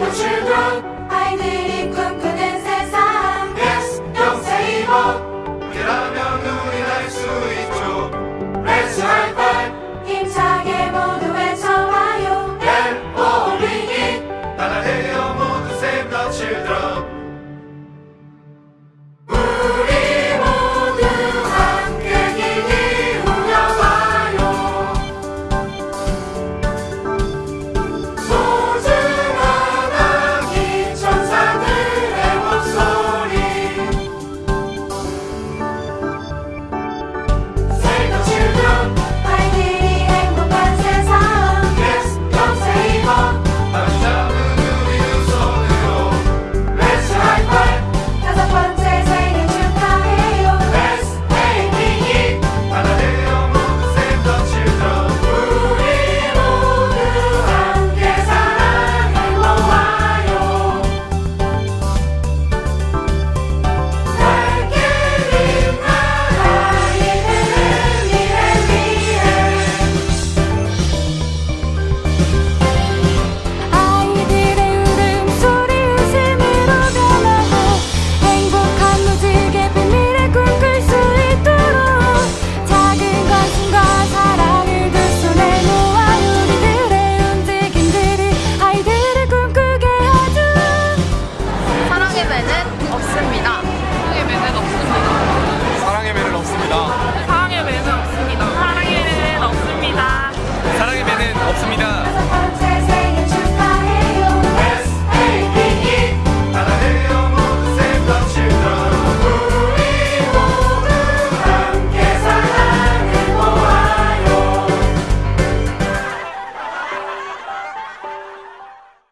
will choose.